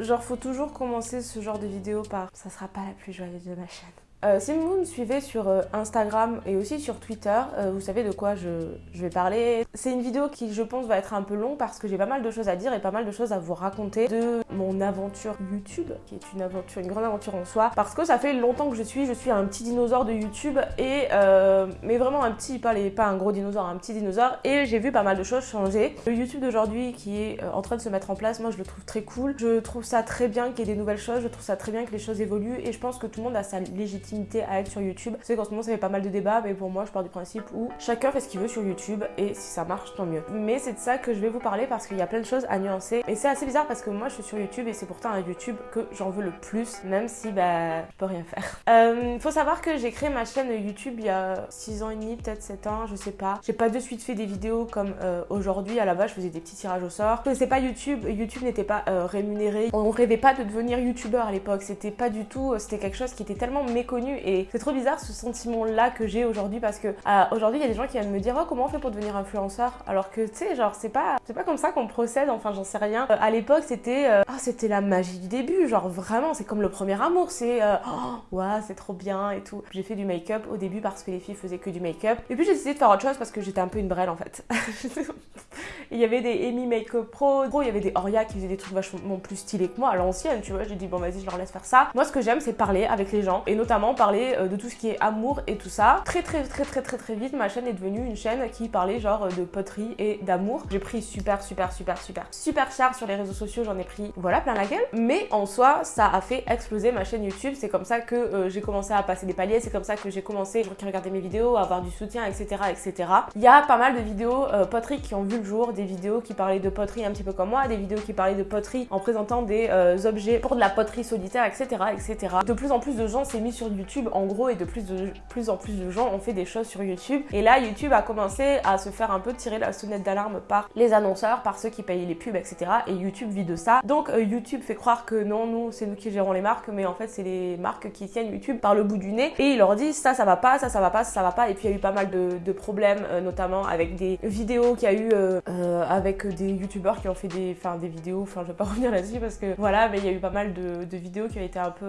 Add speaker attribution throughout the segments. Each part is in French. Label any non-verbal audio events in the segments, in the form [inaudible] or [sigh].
Speaker 1: Genre, faut toujours commencer ce genre de vidéo par « ça sera pas la plus joyeuse de ma chaîne ». Euh, si vous me suivez sur euh, Instagram et aussi sur Twitter, euh, vous savez de quoi je, vais parler. C'est une vidéo qui, je pense, va être un peu longue parce que j'ai pas mal de choses à dire et pas mal de choses à vous raconter de mon aventure YouTube, qui est une aventure, une grande aventure en soi. Parce que ça fait longtemps que je suis, je suis un petit dinosaure de YouTube et mais vraiment un petit, pas, les, pas un gros dinosaure, un petit dinosaure. Et j'ai vu pas mal de choses changer. Le YouTube d'aujourd'hui qui est en train de se mettre en place, moi je le trouve très cool. Je trouve ça très bien qu'il y ait des nouvelles choses, je trouve ça très bien que les choses évoluent et je pense que tout le monde a sa légitimité à être sur YouTube. C'est qu'en ce moment ça fait pas mal de débats, mais pour moi je pars du principe où chacun fait ce qu'il veut sur YouTube et si ça marche tant mieux. Mais c'est de ça que je vais vous parler parce qu'il y a plein de choses à nuancer et c'est assez bizarre parce que moi je suis sur YouTube et c'est pourtant un YouTube que j'en veux le plus, même si bah je peux rien faire. [laughs] Euh, faut savoir que j'ai créé ma chaîne YouTube il y a 6 ans et demi, peut-être 7 ans, je sais pas. J'ai pas de suite fait des vidéos comme euh, aujourd'hui. À la base je faisais des petits tirages au sort. Je pas YouTube, YouTube n'était pas euh, rémunéré. On rêvait pas de devenir youtubeur à l'époque. C'était pas du tout, c'était quelque chose qui était tellement méconnu et c'est trop bizarre ce sentiment-là que j'ai aujourd'hui parce que euh, aujourd'hui il y a des gens qui viennent me dire oh comment on fait pour devenir influenceur? Alors que tu sais genre c'est pas c'est pas comme ça qu'on procède enfin j'en sais rien. Euh, à l'époque c'était euh, oh, c'était la magie du début genre vraiment c'est comme le premier amour c'est oh c'est trop bien et tout. J'ai fait du make-up au début parce que les filles faisaient que du make-up et puis j'ai décidé de faire autre chose parce que j'étais un peu une brêle en fait. [laughs] il y avait des Amy Makeup Pro, il y avait des Oria qui faisaient des trucs vachement plus stylés que moi à l'ancienne tu vois j'ai dit bon vas-y je leur laisse faire ça. Moi ce que j'aime c'est parler avec les gens et notamment parler euh, de tout ce qui est amour et tout ça. Très très très très très très vite, ma chaîne est devenue une chaîne qui parlait genre de poterie et d'amour. J'ai pris super super super super super cher sur les réseaux sociaux, j'en ai pris voilà plein la gueule. Mais en soi, ça a fait exploser ma chaîne YouTube. C'est comme ça que euh, j'ai commencé à passer des paliers, c'est comme ça que j'ai commencé, qui regardaient mes vidéos, à avoir du soutien, etc. etc. Il y a pas mal de vidéos euh, poterie qui ont vu le jour, des vidéos qui parlaient de poterie un petit peu comme moi, des vidéos qui parlaient de poterie en présentant des objets pour de la poterie solitaire, etc. etc. De plus en plus de gens s'est mis sur YouTube en gros et de plus, en plus de gens ont fait des choses sur YouTube. Et là, YouTube a commencé à se faire un peu tirer la sonnette d'alarme par les annonceurs, par ceux qui payent les pubs, etc. Et YouTube vit de ça. Donc euh, YouTube fait croire que non, nous, c'est nous qui gérons les marques, mais en fait, c'est les marques qui tiennent YouTube par le bout du nez. Et ils leur disent ça, ça va pas, ça, ça va pas, ça, va pas. Et puis il y a eu pas mal de, problèmes, euh, notamment avec des vidéos qu'il y a eu euh, avec des youtubeurs qui ont fait des, des vidéos. Enfin, je vais pas [laughs] revenir là-dessus parce que voilà, mais il y a eu pas mal de vidéos qui ont été un peu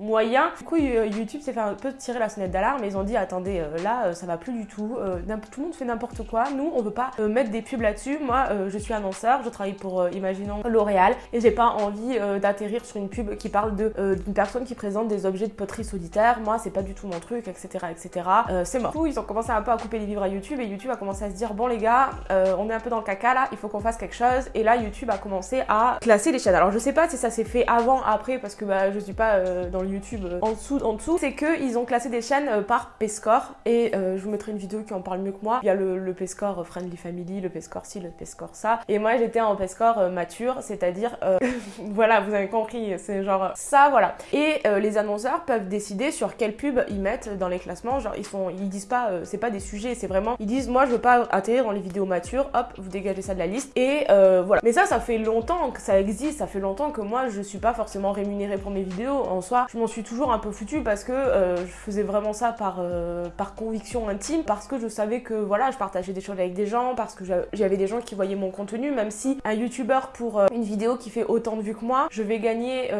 Speaker 1: moyen. Du coup, YouTube s'est fait un peu tirer la sonnette d'alarme ils ont dit attendez, euh, là, euh, ça va plus du tout. Euh, tout le monde fait n'importe quoi. Nous, on veut pas mettre des pubs là-dessus. Moi, je suis annonceur, je travaille pour, imaginons, L'Oréal et j'ai pas envie d'atterrir sur une pub qui parle d'une personne qui présente des objets de poterie solitaire. Moi, c'est pas du tout mon truc, etc. etc. c'est mort. Du coup, ils ont commencé un peu à couper les vivres à YouTube et YouTube a commencé à se dire bon, les gars, on est un peu dans le caca là, il faut qu'on fasse quelque chose. Et là, YouTube a commencé à classer les chaînes. Alors, je sais pas si ça s'est fait avant, après, parce que bah, je suis pas dans le YouTube euh, en dessous, en dessous, c'est qu'ils ont classé des chaînes euh, par Pescore et euh, je vous mettrai une vidéo qui en parle mieux que moi. Il y a le, le Friendly Family, le Pescore ci, le Pescore ça. Et moi j'étais en Pescore mature, c'est-à-dire, [laughs] voilà, vous avez compris, c'est genre ça, voilà. Et les annonceurs peuvent décider sur quelle pub ils mettent dans les classements. Genre ils sont, ils disent pas, c'est pas des sujets, c'est vraiment, ils disent moi je veux pas atterrir dans les vidéos matures, hop, vous dégagez ça de la liste. Et voilà. Mais ça, ça fait longtemps que ça existe, ça fait longtemps que moi je suis pas forcément rémunérée pour mes vidéos. En soi, je m'en suis toujours un peu foutu parce que euh, je faisais vraiment ça par, euh, par conviction intime, parce que je savais que voilà, je partageais des choses avec des gens, parce que j'avais des gens qui voyaient mon contenu, même si un youtubeur pour euh, une vidéo qui fait autant de vues que moi, je vais gagner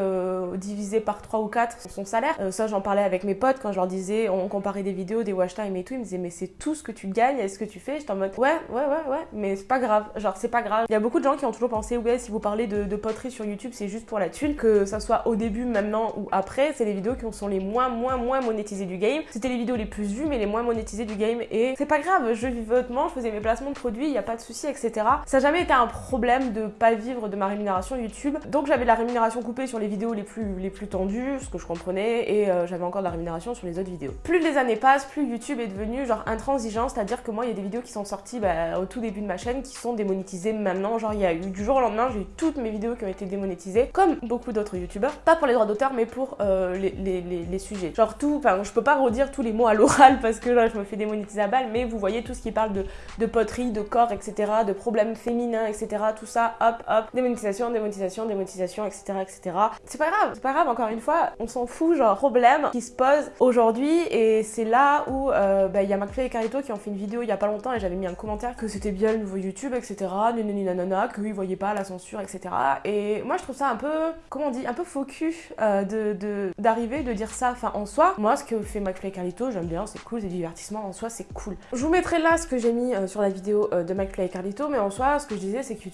Speaker 1: divisé par 3 ou 4 son salaire. ça j'en parlais avec mes potes quand je leur disais, on comparait des vidéos, des watch time et tout, ils me disaient mais c'est tout ce que tu gagnes, est-ce que tu fais? J'étais en mode ouais, ouais, ouais, ouais, mais c'est pas grave, genre c'est pas grave. Il y a beaucoup de gens qui ont toujours pensé ouais, si vous parlez de, de poterie sur YouTube, c'est juste pour la thune, que ça soit au début, maintenant ou après, c'est les vidéos qui sont les moins, moins, moins monétisées du game. C'était les vidéos les plus vues, mais les moins monétisées du game. Et c'est pas grave, je vivais hautement, je faisais mes placements de produits, il n'y a pas de souci, etc. Ça n'a jamais été un problème de pas vivre de ma rémunération YouTube. Donc j'avais la rémunération coupée sur les vidéos les plus, les plus tendues, ce que je comprenais, et euh, j'avais encore de la rémunération sur les autres vidéos. Plus les années passent, plus YouTube est devenu genre intransigeant, c'est-à-dire que moi, il y a des vidéos qui sont sorties bah, au tout début de ma chaîne qui sont démonétisées maintenant. Genre, il y a eu du jour au lendemain, j'ai eu toutes mes vidéos qui ont été démonétisées, comme beaucoup d'autres YouTubeurs. Pas pour les droits d'auteur, mais pour euh, euh, les, sujets. Genre tout, enfin je peux pas redire tous les mots à l'oral parce que là je me fais démonétiser à balle, mais vous voyez tout ce qui parle de, poterie, de corps, etc., de problèmes féminins, etc., tout ça, hop, hop, démonétisation, démonétisation, démonétisation, etc., etc. C'est pas grave, c'est pas grave, encore une fois, on s'en fout, genre problème qui se pose aujourd'hui et c'est là où euh, bah, il y a McFly et Carito qui ont fait une vidéo il y a pas longtemps et j'avais mis un commentaire que c'était bien le nouveau YouTube, etc., nanani nanana, qu'ils voyaient pas la censure, etc. Et moi je trouve ça un peu, comment on dit, un peu focus euh, de d'arriver, de, dire ça. Enfin, en soi, moi, ce que fait McFly et Carlito, j'aime bien, c'est cool, c'est divertissement, en soi, c'est cool. Je vous mettrai là ce que j'ai mis euh, sur la vidéo euh, de McFly et Carlito, mais en soi, ce que je disais, c'est que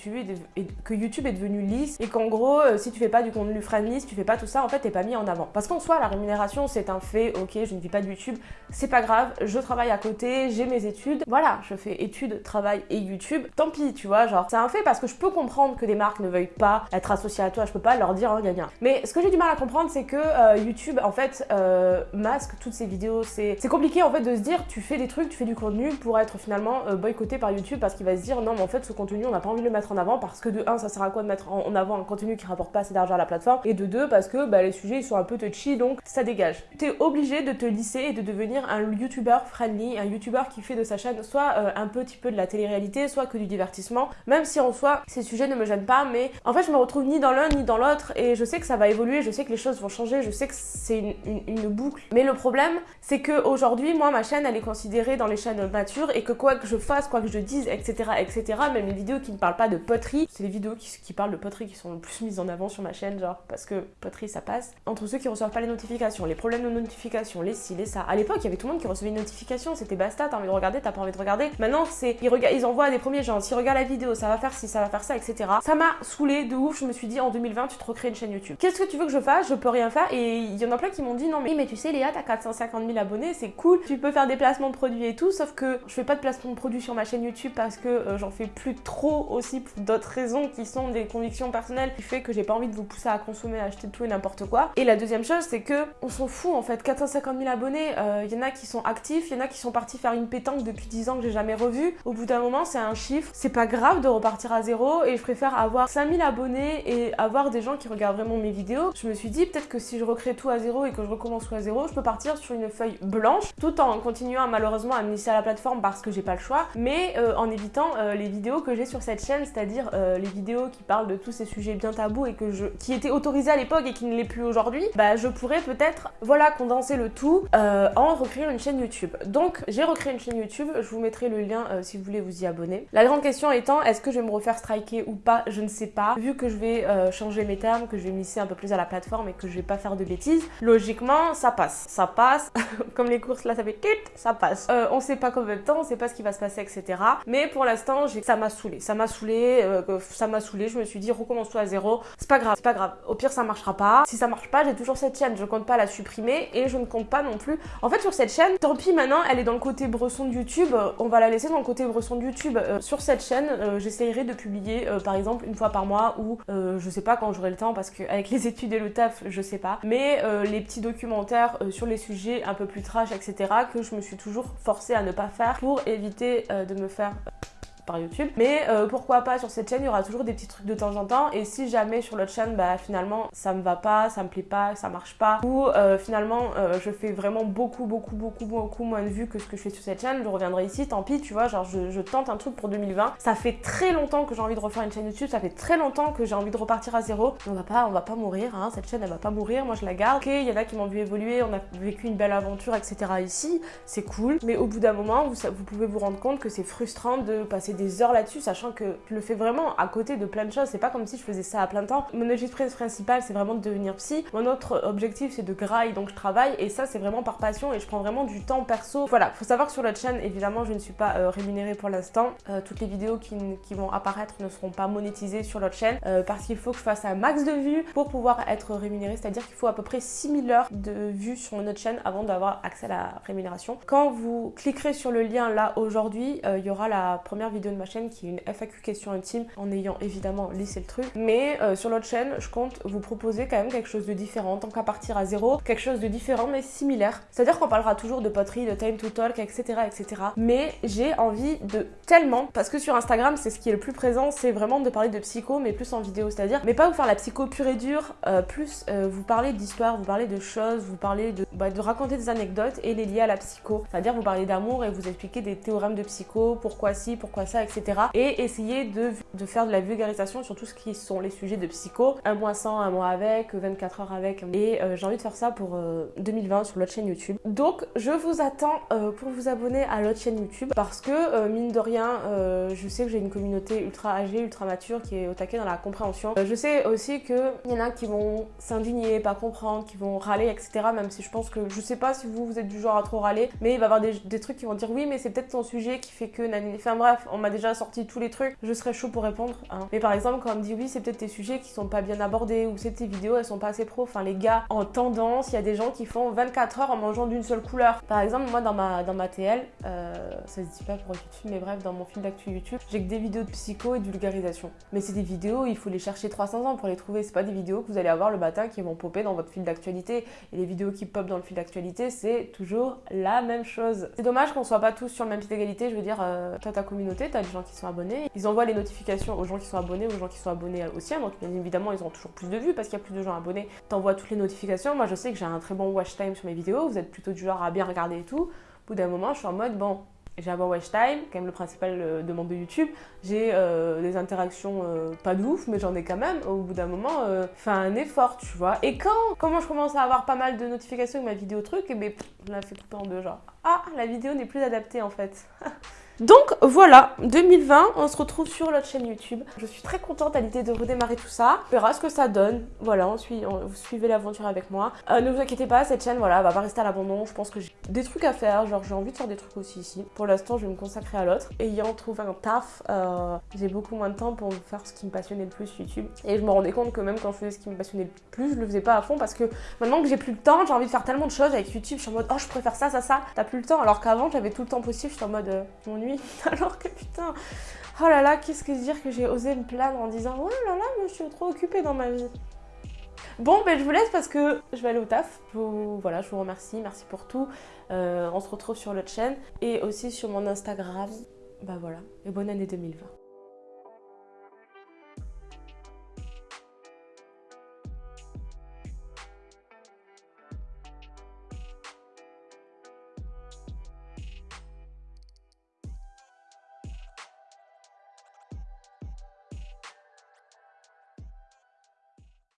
Speaker 1: YouTube est, devenu lisse et qu'en gros, si tu fais pas du contenu friendly, si tu fais pas tout ça, en fait, t'es pas mis en avant. Parce qu'en soi, la rémunération, c'est un fait, ok, je ne vis pas de YouTube, c'est pas grave, je travaille à côté, j'ai mes études, voilà, je fais études, travail et YouTube, tant pis, tu vois, genre, c'est un fait parce que je peux comprendre que des marques ne veuillent pas être associées à toi, je peux pas leur dire, oh, gna, gna. Mais ce que j'ai du mal à comprendre, c'est que euh, YouTube, en fait, euh, masque toutes ces vidéos. C'est compliqué, en fait, de se dire, tu fais des trucs, tu fais du contenu pour être finalement euh, boycotté par YouTube parce qu'il va se dire, non, mais en fait, ce contenu, on n'a pas envie de le mettre en avant parce que de un, ça sert à quoi de mettre en, avant un contenu qui rapporte pas assez d'argent à la plateforme et de deux, parce que bah, les sujets, ils sont un peu touchy, donc ça dégage. Tu es obligé de te lisser et de devenir un YouTuber friendly, un YouTuber qui fait de sa chaîne soit un petit peu de la télé-réalité, soit que du divertissement, même si en soi, ces sujets ne me gênent pas, mais en fait, je me retrouve ni dans l'un ni dans l'autre et je sais que ça va évoluer, je sais que les choses vont changer, je sais que c'est une, boucle. Mais le problème, c'est qu'aujourd'hui, moi, ma chaîne, elle est considérée dans les chaînes matures et que quoi que je fasse, quoi que je dise, etc., etc., même les vidéos qui ne parlent pas de poterie, c'est les vidéos qui, parlent de poterie qui sont le plus mises en avant sur ma chaîne, genre, parce que poterie, ça passe. Entre ceux qui reçoivent pas les notifications, les problèmes de notification, les ci, les ça. À l'époque, il y avait tout le monde qui recevait une notification, c'était basta, t'as envie de regarder, t'as pas envie de regarder. Maintenant, c'est, ils, envoient des premiers gens, s'ils regardent la vidéo, ça va faire ci, ça va faire ça, etc. Ça m'a saoulé de ouf, je me suis dit, en 2020, tu te recrées une chaîne YouTube. Qu'est-ce que tu veux que je fasse? Je peux rien faire. Il y en a plein qui m'ont dit non mais, mais tu sais Léa, t'as 450 000 abonnés, c'est cool, tu peux faire des placements de produits et tout, sauf que je fais pas de placement de produits sur ma chaîne YouTube parce que euh, j'en fais plus trop aussi pour d'autres raisons qui sont des convictions personnelles qui fait que j'ai pas envie de vous pousser à consommer, à acheter tout et n'importe quoi. Et la deuxième chose c'est que on s'en fout en fait, 450 000 abonnés, il euh, y en a qui sont actifs, il y en a qui sont partis faire une pétanque depuis 10 ans que j'ai jamais revu. Au bout d'un moment c'est un chiffre, c'est pas grave de repartir à zéro et je préfère avoir 5000 abonnés et avoir des gens qui regardent vraiment mes vidéos. Je me suis dit peut-être que si je recrée tout à zéro et que je recommence tout à zéro, je peux partir sur une feuille blanche tout en continuant malheureusement à me à la plateforme parce que j'ai pas le choix, mais euh, en évitant euh, les vidéos que j'ai sur cette chaîne, c'est-à-dire euh, les vidéos qui parlent de tous ces sujets bien tabous et que je qui étaient autorisés à l'époque et qui ne l'est plus aujourd'hui, bah je pourrais peut-être voilà condenser le tout en recréant une chaîne YouTube. Donc j'ai recréé une chaîne YouTube, je vous mettrai le lien si vous voulez vous y abonner. La grande question étant est-ce que je vais me refaire striker ou pas, je ne sais pas. Vu que je vais changer mes termes, que je vais misser un peu plus à la plateforme et que je vais pas faire de bêtises, logiquement, ça passe. Ça passe. [laughs] Comme les courses, là, ça fait ça passe. Euh, on sait pas combien de temps, on sait pas ce qui va se passer, etc. Mais pour l'instant, ça m'a saoulé. Ça m'a saoulé, euh, ça m'a saoulé. Je me suis dit, recommence-toi à zéro. C'est pas grave, c'est pas grave. Au pire, ça marchera pas. Si ça marche pas, j'ai toujours cette chaîne. Je compte pas la supprimer et je ne compte pas non plus. En fait, sur cette chaîne, tant pis maintenant, elle est dans le côté bresson de YouTube. On va la laisser dans le côté bresson de YouTube. Euh, sur cette chaîne, j'essayerai de publier, par exemple, une fois par mois ou je sais pas quand j'aurai le temps parce qu'avec les [laughs] études et le taf, je sais pas. Mais les petits documentaires sur les sujets un peu plus trash, etc., que je me suis toujours forcée à ne pas faire pour éviter euh, de me faire par YouTube. Mais euh, pourquoi pas sur cette chaîne, il y aura toujours des petits trucs de temps en temps. Et si jamais sur l'autre chaîne, bah finalement ça me va pas, ça me plaît pas, ça marche pas, ou euh, finalement euh, je fais vraiment beaucoup, beaucoup, beaucoup, beaucoup moins de vues que ce que je fais sur cette chaîne, je reviendrai ici, tant pis, tu vois, genre je, tente un truc pour 2020. Ça fait très longtemps que j'ai envie de refaire une chaîne YouTube, ça fait très longtemps que j'ai envie de repartir à zéro. On va pas, on va pas mourir, hein, cette chaîne elle va pas mourir, moi je la garde. Ok, il y en a qui m'ont vu évoluer, on a vécu une belle aventure, etc. ici, c'est cool. Mais au bout d'un moment, vous, vous pouvez vous rendre compte que c'est frustrant de passer des heures là-dessus, sachant que je le fais vraiment à côté de plein de choses. C'est pas comme si je faisais ça à plein temps. Mon objectif principal, c'est vraiment de devenir psy. Mon autre objectif, c'est de graille, donc je travaille. Et ça, c'est vraiment par passion et je prends vraiment du temps perso. Voilà, faut savoir que sur la chaîne, évidemment, je ne suis pas euh, rémunérée pour l'instant. Euh, toutes les vidéos qui, vont apparaître ne seront pas monétisées sur l'autre chaîne euh, parce qu'il faut que je fasse un max de vues pour pouvoir être rémunérée. C'est-à-dire qu'il faut à peu près 6000 heures de vues sur notre chaîne avant d'avoir accès à la rémunération. Quand vous cliquerez sur le lien là aujourd'hui, il y aura la première vidéo de ma chaîne qui est une FAQ question intime en ayant évidemment lissé le truc. Mais euh, sur l'autre chaîne, je compte vous proposer quand même quelque chose de différent, tant qu'à partir à zéro, quelque chose de différent mais similaire. C'est-à-dire qu'on parlera toujours de poterie, de time to talk, etc. etc. Mais j'ai envie de tellement, parce que sur Instagram, c'est ce qui est le plus présent, c'est vraiment de parler de psycho, mais plus en vidéo. C'est-à-dire, mais pas vous faire la psycho pure et dure, euh, plus euh, vous parler d'histoire, vous parler de choses, vous parler de, bah, de raconter des anecdotes et les lier à la psycho. C'est-à-dire vous parler d'amour et vous expliquer des théorèmes de psycho, pourquoi ci, pourquoi ça, etc. Et essayer de, de faire de la vulgarisation sur tout ce qui sont les sujets de psycho. Un mois sans, un mois avec, 24 heures avec. Et euh, j'ai envie de faire ça pour 2020 sur l'autre chaîne YouTube. Donc je vous attends pour vous abonner à l'autre chaîne YouTube parce que mine de rien, je sais que j'ai une communauté ultra âgée, ultra mature qui est au taquet dans la compréhension. je sais aussi qu'il y en a qui vont s'indigner, pas comprendre, qui vont râler, etc. Même si je pense que je sais pas si vous, vous êtes du genre à trop râler, mais il va y avoir des, trucs qui vont dire oui, mais c'est peut-être ton sujet qui fait que Enfin bref, on m'a déjà sorti tous les trucs, je serais chaud pour répondre. Hein. Mais par exemple, quand on me dit oui, c'est peut-être tes sujets qui sont pas bien abordés ou c'est tes vidéos, elles sont pas assez pro. Enfin, les gars, en tendance, il y a des gens qui font 24 heures en mangeant d'une seule couleur. Par exemple, moi dans ma, dans ma TL, euh, ça se dit pas pour YouTube, mais bref, dans mon fil d'actu YouTube, j'ai que des vidéos de psycho et de vulgarisation. Mais c'est des vidéos, il faut les chercher 300 ans pour les trouver. C'est pas des vidéos que vous allez avoir le matin qui vont popper dans votre fil d'actualité. Et les vidéos qui pop dans le fil d'actualité, c'est toujours la même chose. C'est dommage qu'on soit pas tous sur le même pied d'égalité. Je veux dire, euh, toi, ta communauté, t'as des gens qui sont abonnés. Ils envoient les notifications aux gens qui sont abonnés, aux gens qui sont abonnés aussi. Donc, bien évidemment, ils ont toujours plus de vues parce qu'il y a plus de gens abonnés. T'envoies toutes les notifications. Moi, je sais que j'ai un très bon watch time sur mes vidéos. Vous êtes plutôt du genre à bien regarder et tout. Au bout d'un moment, je suis en mode, bon, j'ai un bon watch time, quand même le principal euh, demande de YouTube. J'ai euh, des interactions euh, pas de ouf, mais j'en ai quand même. Au bout d'un moment, fait un effort, tu vois. Et quand, comment je commence à avoir pas mal de notifications avec ma vidéo truc, et eh ben, je la fais couper en deux, genre. Ah, la vidéo n'est plus adaptée en fait. [laughs] Donc voilà, 2020, on se retrouve sur notre chaîne YouTube. Je suis très contente à l'idée de redémarrer tout ça. On verra ce que ça donne. Voilà, on suit, vous suivez l'aventure avec moi. Euh, ne vous inquiétez pas, cette chaîne, voilà, va pas rester à l'abandon. Je pense que j'ai des trucs à faire. Genre, j'ai envie de faire des trucs aussi ici. Pour l'instant, je vais me consacrer à l'autre. Ayant trouvé un taf, euh, j'ai beaucoup moins de temps pour faire ce qui me passionnait le plus YouTube. Et je me rendais compte que même quand je faisais ce qui me passionnait le plus, je le faisais pas à fond parce que maintenant que j'ai plus le temps, j'ai envie de faire tellement de choses avec YouTube. Je suis en mode, oh, je préfère ça, ça, ça. T'as plus le temps. Alors qu'avant, j'avais tout le temps possible. Je suis en mode, euh, [laughs] Alors que putain, oh là là, qu'est-ce que dire que j'ai osé me plaindre en disant oh là là, je suis trop occupée dans ma vie. Bon, ben je vous laisse parce que je vais aller au taf. Vous, voilà, je vous remercie, merci pour tout. Euh, on se retrouve sur l'autre chaîne et aussi sur mon Instagram. Bah voilà, et bonne année 2020.